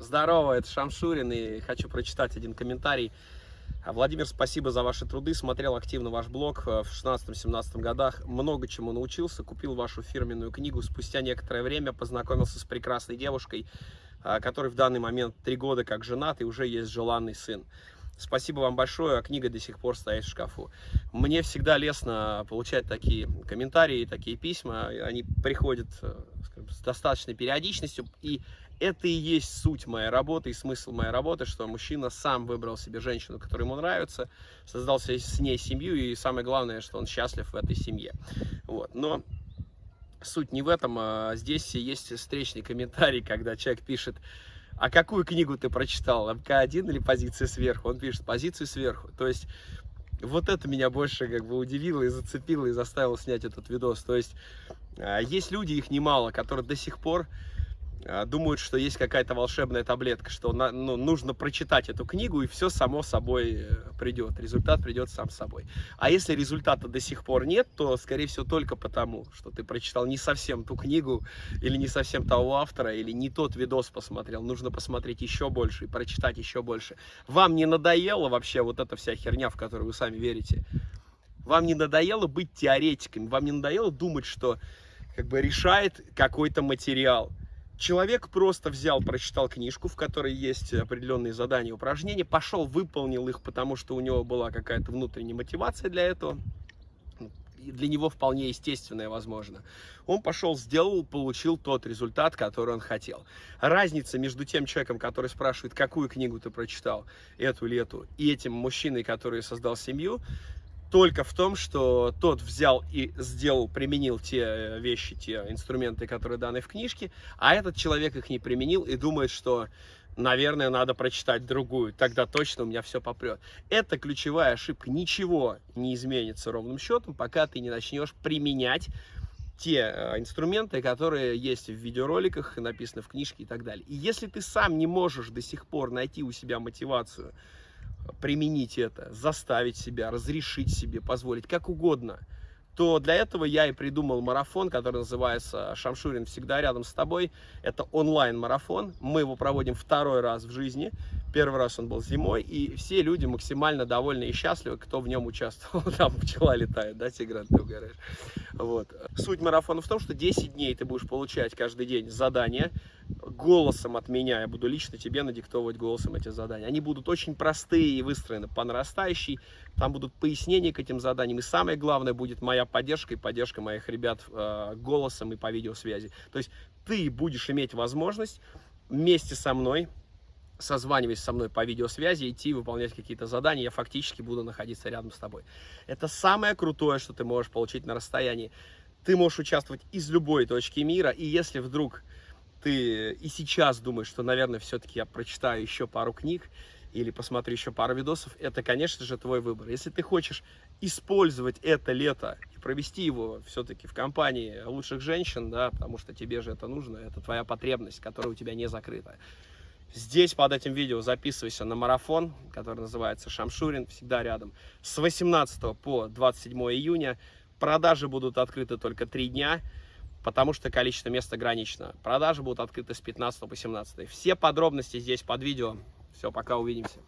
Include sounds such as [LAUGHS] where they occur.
Здорово, это Шамшурин, и хочу прочитать один комментарий. Владимир, спасибо за ваши труды, смотрел активно ваш блог э, в 16-17 годах, много чему научился, купил вашу фирменную книгу, спустя некоторое время познакомился с прекрасной девушкой, а, который в данный момент три года как женат и уже есть желанный сын. Спасибо вам большое, а книга до сих пор стоит в шкафу. Мне всегда лестно получать такие комментарии, такие письма. Они приходят э, скажем, с достаточной периодичностью. И это и есть суть моей работы и смысл моей работы, что мужчина сам выбрал себе женщину, которая ему нравится, создал с ней семью, и самое главное, что он счастлив в этой семье. Вот. Но суть не в этом, а здесь есть встречный комментарий, когда человек пишет, а какую книгу ты прочитал, МК-1 или позиция сверху? Он пишет, позицию сверху. То есть, вот это меня больше как бы удивило и зацепило, и заставило снять этот видос. То есть, а, есть люди, их немало, которые до сих пор думают, что есть какая-то волшебная таблетка, что ну, нужно прочитать эту книгу, и все само собой э, придет, результат придет сам собой. А если результата до сих пор нет, то, скорее всего, только потому, что ты прочитал не совсем ту книгу, или не совсем того автора, или не тот видос посмотрел. Нужно посмотреть еще больше и прочитать еще больше. Вам не надоело вообще вот эта вся херня, в которую вы сами верите? Вам не надоело быть теоретиками? Вам не надоело думать, что как бы решает какой-то материал? Человек просто взял, прочитал книжку, в которой есть определенные задания, упражнения, пошел, выполнил их, потому что у него была какая-то внутренняя мотивация для этого, и для него вполне естественное, возможно. Он пошел, сделал, получил тот результат, который он хотел. Разница между тем человеком, который спрашивает, какую книгу ты прочитал, эту или эту, и этим мужчиной, который создал семью, только в том, что тот взял и сделал, применил те э, вещи, те инструменты, которые даны в книжке, а этот человек их не применил и думает, что, наверное, надо прочитать другую, тогда точно у меня все попрет. Это ключевая ошибка. Ничего не изменится ровным счетом, пока ты не начнешь применять те э, инструменты, которые есть в видеороликах, написаны в книжке и так далее. И если ты сам не можешь до сих пор найти у себя мотивацию, применить это, заставить себя, разрешить себе, позволить, как угодно, то для этого я и придумал марафон, который называется «Шамшурин всегда рядом с тобой». Это онлайн-марафон, мы его проводим второй раз в жизни. Первый раз он был зимой, и все люди максимально довольны и счастливы, кто в нем участвовал. [LAUGHS] Там пчела летает, да, Тигран, ты угораешь. Вот. Суть марафона в том, что 10 дней ты будешь получать каждый день задания, голосом от меня, я буду лично тебе надиктовывать голосом эти задания. Они будут очень простые и выстроены по нарастающей, там будут пояснения к этим заданиям, и самое главное будет моя поддержка и поддержка моих ребят э, голосом и по видеосвязи. То есть ты будешь иметь возможность вместе со мной созваниваясь со мной по видеосвязи, идти выполнять какие-то задания, я фактически буду находиться рядом с тобой. Это самое крутое, что ты можешь получить на расстоянии. Ты можешь участвовать из любой точки мира, и если вдруг ты и сейчас думаешь, что, наверное, все-таки я прочитаю еще пару книг или посмотрю еще пару видосов, это, конечно же, твой выбор. Если ты хочешь использовать это лето и провести его все-таки в компании лучших женщин, да, потому что тебе же это нужно, это твоя потребность, которая у тебя не закрыта. Здесь под этим видео записывайся на марафон, который называется Шамшурин, всегда рядом. С 18 по 27 июня продажи будут открыты только три дня потому что количество мест ограничено. Продажи будут открыты с 15 по 17. Все подробности здесь под видео. Все, пока увидимся.